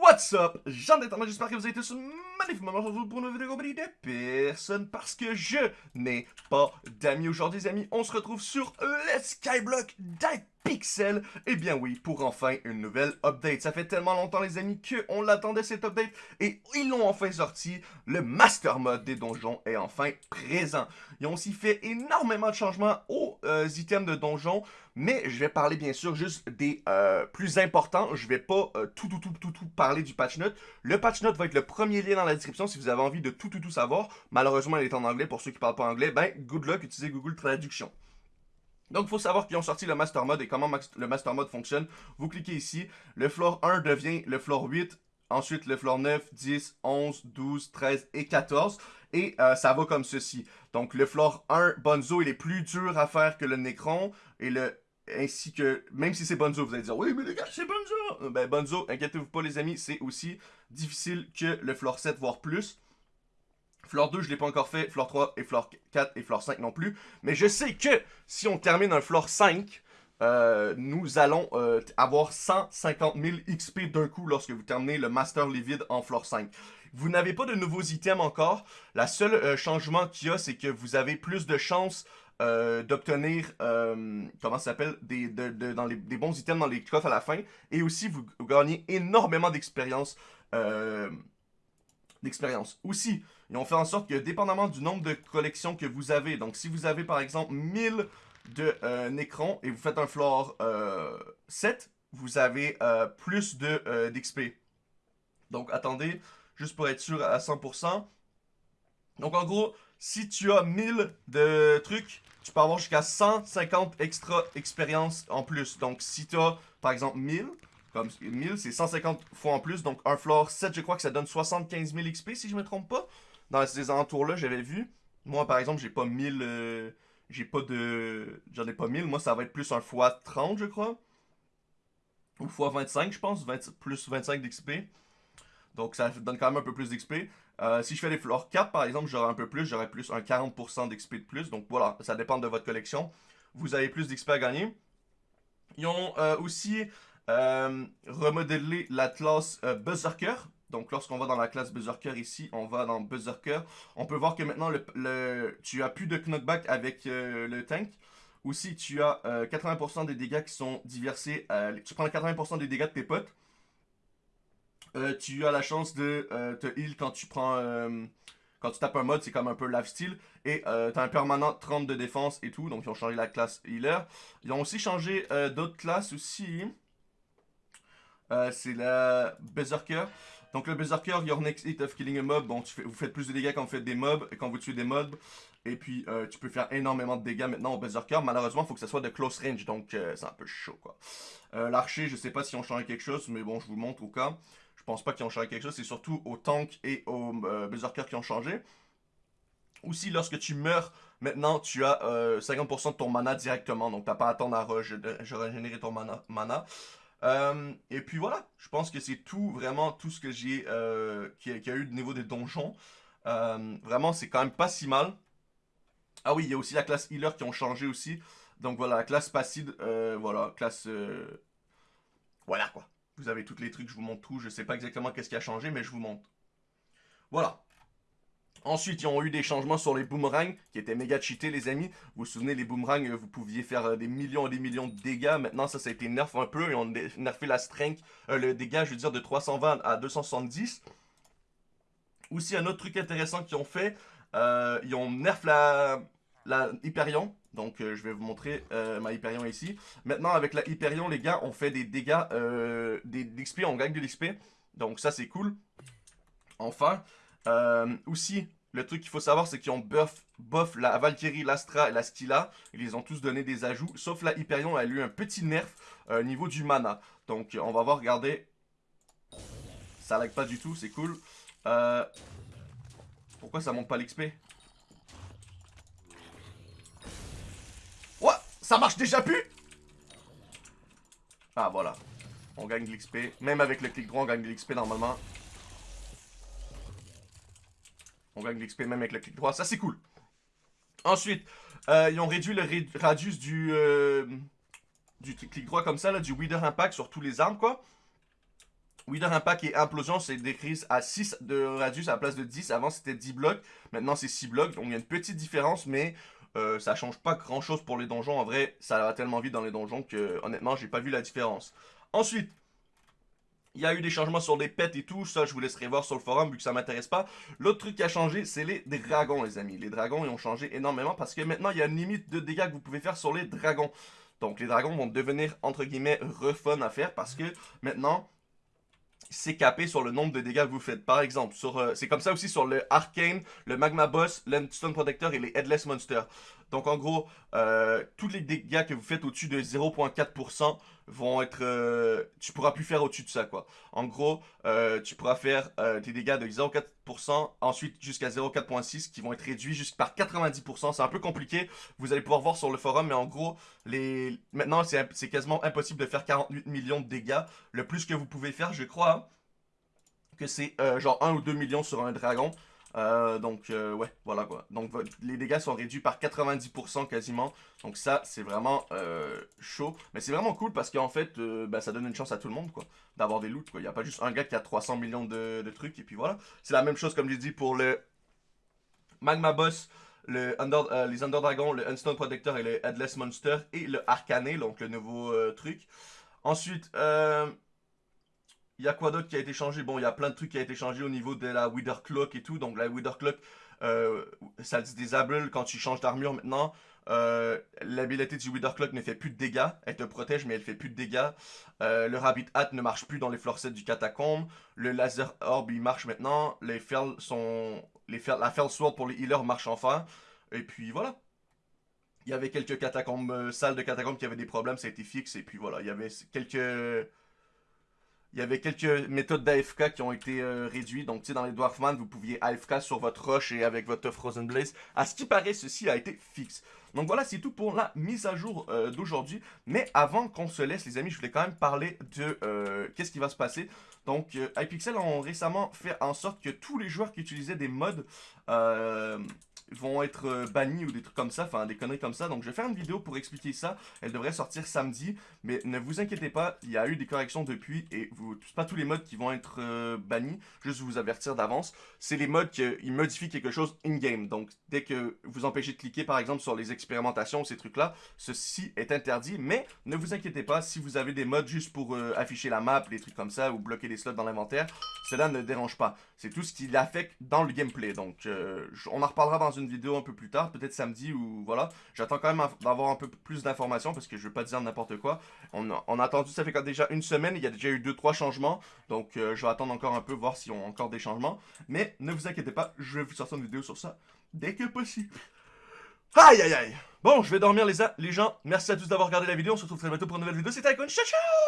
What's up, gens d'internet, j'espère que vous avez tous magnifiquement aujourd'hui pour une vidéo de personne parce que je n'ai pas d'amis aujourd'hui, les amis. On se retrouve sur le Skyblock d'Hypixel. Eh bien oui, pour enfin une nouvelle update. Ça fait tellement longtemps, les amis, qu'on l'attendait cette update et ils l'ont enfin sorti. Le Master Mode des donjons est enfin présent. Ils ont aussi fait énormément de changements aux euh, items de donjons, mais je vais parler bien sûr juste des euh, plus importants. Je vais pas euh, tout, tout, tout, tout, tout parler du patch note. Le patch note va être le premier lien dans la description si vous avez envie de tout, tout, tout savoir. Malheureusement, il est en anglais. Pour ceux qui parlent pas anglais, ben, good luck, utilisez Google Traduction. Donc, il faut savoir qu'ils ont sorti le Master Mode et comment le Master Mode fonctionne. Vous cliquez ici, le floor 1 devient le floor 8, ensuite le floor 9, 10, 11, 12, 13 et 14. Et euh, ça va comme ceci. Donc, le floor 1, Bonzo, il est plus dur à faire que le Necron. Et le ainsi que, même si c'est Bonzo, vous allez dire, oui, mais les gars, c'est Bonzo. Ben, Bonzo, inquiétez-vous pas, les amis, c'est aussi difficile que le floor 7, voire plus. Floor 2, je l'ai pas encore fait. Floor 3 et Floor 4 et Floor 5 non plus. Mais je sais que si on termine un Floor 5, euh, nous allons euh, avoir 150 000 XP d'un coup lorsque vous terminez le Master Livid en Floor 5. Vous n'avez pas de nouveaux items encore. La seule euh, changement qu'il y a, c'est que vous avez plus de chances d'obtenir, comment ça s'appelle, des, des bons items dans les coffres à la fin. Et aussi, vous gagnez énormément d'expérience d'expérience. Aussi, ils ont fait en sorte que, dépendamment du nombre de collections que vous avez, donc si vous avez par exemple 1000 de euh, Necron et vous faites un floor 7, euh, vous avez euh, plus de d'XP. Donc attendez, juste pour être sûr à 100%. Donc en gros, si tu as 1000 de trucs, tu peux avoir jusqu'à 150 extra expériences en plus. Donc si tu as par exemple 1000, comme 1000, c'est 150 fois en plus. Donc un floor 7, je crois que ça donne 75 000 XP si je me trompe pas. Dans ces alentours-là, j'avais vu. Moi, par exemple, j'ai pas 1000... Euh, j'ai pas de... J'en ai pas 1000. Moi, ça va être plus un fois 30, je crois. Ou fois 25, je pense. plus 25 d'XP. Donc, ça donne quand même un peu plus d'XP. Euh, si je fais les floors 4, par exemple, j'aurai un peu plus. J'aurai plus un 40% d'XP de plus. Donc, voilà. Ça dépend de votre collection. Vous avez plus d'XP à gagner. Ils ont euh, aussi euh, remodeler la classe euh. Donc lorsqu'on va dans la classe Berserker ici, on va dans Berserker. On peut voir que maintenant tu as plus de knockback avec euh, le tank. Aussi tu as 80% des dégâts qui sont diversiers. tu prends 80% des dégâts de tes potes. tu as la chance de te heal quand tu prends... quand tu tapes un mode, c'est comme un peu lifestyle. Et tu as un permanent 30 de défense et tout. Donc ils ont changé la classe healer. Ils ont aussi changé d'autres classes aussi. Euh, c'est la Berserker. Donc le Berserker, your next hit of killing a mob, bon, tu fais, vous faites plus de dégâts quand vous faites des mobs, quand vous tuez des mobs. Et puis, euh, tu peux faire énormément de dégâts maintenant au Berserker. Malheureusement, il faut que ça soit de close range, donc euh, c'est un peu chaud, quoi. L'archer, je sais pas si on changé quelque chose, mais bon, je vous montre au cas. Je pense pas qu'ils ont changé quelque chose, c'est surtout au tank et au Berserker qui ont changé. Aussi, lorsque tu meurs, maintenant, tu as 50% de ton mana directement, donc t'as pas à attendre à régénérer ton mana. Euh, et puis voilà, je pense que c'est tout, vraiment tout ce que j'ai, euh, qui, a eu au niveau des donjons. Euh, vraiment, c'est quand même pas si mal. Ah oui, il y a aussi la classe healer qui ont changé aussi. Donc voilà, la classe passive, voilà, classe... Voilà quoi. Vous avez tous les trucs, je vous montre tout. Je sais pas exactement qu'est-ce qui a changé, mais je vous montre. Voilà. Ensuite, ils ont eu des changements sur les boomerangs qui étaient méga cheatés, les amis. Vous vous souvenez, les boomerangs, euh, vous pouviez faire euh, des millions et des millions de dégâts. Maintenant, ça, ça a été nerf un peu. Ils ont nerfé la strength, euh, le dégât, je veux dire, de 320 à 270. Aussi, un autre truc intéressant qu'ils ont fait, ils ont nerf la, la Hyperion. Donc, je vais vous montrer ma Hyperion ici. Maintenant, avec la Hyperion, les gars, on fait des dégâts, des, d'XP, on gagne de l'XP. Donc, ça, c'est cool. Enfin, euh, aussi, le truc qu'il faut savoir, c'est qu'ils ont buff, buff la Valkyrie, l'Astra et la Skilla. Ils ont tous donné des ajouts. Sauf la Hyperion, elle a eu un petit nerf euh, au niveau du mana. Donc, on va voir, regardez. Ça lag pas du tout, c'est cool. Euh, pourquoi ça monte pas l'XP What Ça marche déjà plus? Ah, voilà. On gagne de l'XP. Même avec le clic droit, on gagne de l'XP normalement. On gagne l'XP même avec le clic droit. Ça, c'est cool. Ensuite, euh, ils ont réduit le radius du, euh, clic droit comme ça, là, du Wither Impact sur tous les armes, quoi. Wither Impact et Implosion, c'est décrit à 6 de radius à la place de 10. Avant, c'était 10 blocs. Maintenant, c'est 6 blocs. Donc, il y a une petite différence, mais euh, ça change pas grand chose pour les donjons. En vrai, ça va tellement vite dans les donjons que, honnêtement, j'ai pas vu la différence. Ensuite, il y a eu des changements sur les pets et tout, ça je vous laisserai voir sur le forum vu que ça m'intéresse pas. L'autre truc qui a changé, c'est les dragons les amis. Les dragons ils ont changé énormément parce que maintenant il y a une limite de dégâts que vous pouvez faire sur les dragons. Donc les dragons vont devenir entre guillemets refun à faire parce que maintenant c'est capé sur le nombre de dégâts que vous faites. Par exemple, euh, c'est comme ça aussi sur le Arcane, le Magma Boss, l'Endstone Protector et les Headless Monsters. Donc en gros, euh, tous les dégâts que vous faites au-dessus de 0.4% vont être... Euh, tu pourras plus faire au-dessus de ça, quoi. En gros, euh, tu pourras faire des dégâts de 0.4%, ensuite jusqu'à 0.4.6 qui vont être réduits jusqu'à par 90%. C'est un peu compliqué, vous allez pouvoir voir sur le forum, mais en gros, les... maintenant c'est quasiment impossible de faire 48 millions de dégâts. Le plus que vous pouvez faire, je crois, hein, que c'est genre 1 ou 2 millions sur un dragon. Euh, donc, euh, ouais, voilà quoi. Donc, les dégâts sont réduits par 90% quasiment. Donc ça, c'est vraiment euh, chaud. Mais c'est vraiment cool parce qu'en fait, bah, ça donne une chance à tout le monde, quoi. D'avoir des loots, quoi. Il n'y a pas juste un gars qui a 300 millions de, trucs. Et puis voilà. C'est la même chose, comme j'ai dit, pour le Magma Boss, le Under, les Under Dragons, le Unstone Protector et le Headless Monster. Et le Arcané, donc le nouveau truc. Ensuite, euh... Il y a quoi d'autre qui a été changé? Bon, il y a plein de trucs qui a été changé au niveau de la Wither Clock et tout. Donc la Wither Clock, euh, ça se désable quand tu changes d'armure maintenant. Euh, L'habilité du Wither Clock ne fait plus de dégâts. Elle te protège, mais elle fait plus de dégâts. Euh, le Rabbit Hat ne marche plus dans les floor sets du catacombe. Le Laser Orb, il marche maintenant. Les Fel sont... Les la Fell Sword pour les healers marche enfin. Et puis voilà. Il y avait quelques catacombes, salles de catacombes qui avaient des problèmes, ça a été fixe. Et puis voilà, il y avait quelques il y avait quelques méthodes d'AFK qui ont été euh, réduites. Donc, tu sais, dans les Dwarfman, vous pouviez AFK sur votre roche et avec votre Frozen Blaze. À ce qui paraît, ceci a été fixe. Donc voilà, c'est tout pour la mise à jour euh, d'aujourd'hui. Mais avant qu'on se laisse, les amis, je voulais quand même parler de euh, qu'est-ce qui va se passer. Donc, iPixel ont récemment fait en sorte que tous les joueurs qui utilisaient des mods vont être euh, bannis ou des trucs comme ça, enfin des conneries comme ça. Donc je vais faire une vidéo pour expliquer ça. Elle devrait sortir samedi, mais ne vous inquiétez pas, il y a eu des corrections depuis et vous, pas tous les modes qui vont être euh, bannis, juste vous avertir d'avance. C'est les modes qui modifient quelque chose in-game. Donc dès que vous empêchez de cliquer par exemple sur les expérimentations, ces trucs-là, ceci est interdit. Mais ne vous inquiétez pas, si vous avez des modes juste pour euh, afficher la map, des trucs comme ça, ou bloquer des slots dans l'inventaire, cela ne dérange pas. C'est tout ce qui l'affecte dans le gameplay. Donc on en reparlera dans une vidéo un peu plus tard, peut-être samedi ou voilà. J'attends quand même d'avoir un peu plus d'informations parce que je veux pas dire n'importe quoi. On a, attendu, ça fait déjà une semaine, il y a déjà eu 2-3 changements. Donc euh, je vais attendre encore un peu, voir s'ils ont encore des changements. Mais ne vous inquiétez pas, je vais vous sortir une vidéo sur ça dès que possible. Aïe aïe aïe Bon, je vais dormir les, les gens. Merci à tous d'avoir regardé la vidéo. On se retrouve très bientôt pour une nouvelle vidéo. C'était Icon. Ciao ciao